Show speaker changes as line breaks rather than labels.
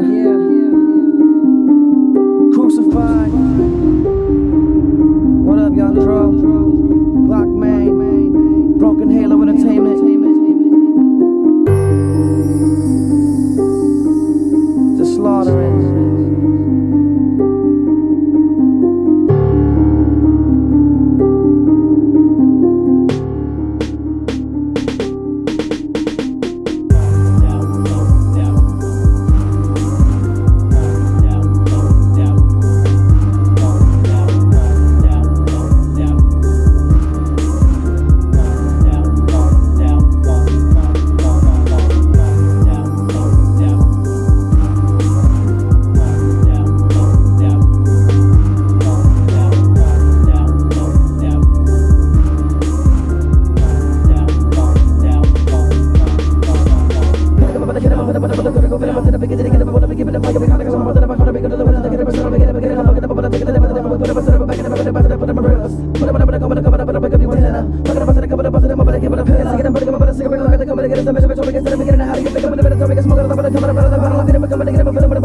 yeah. para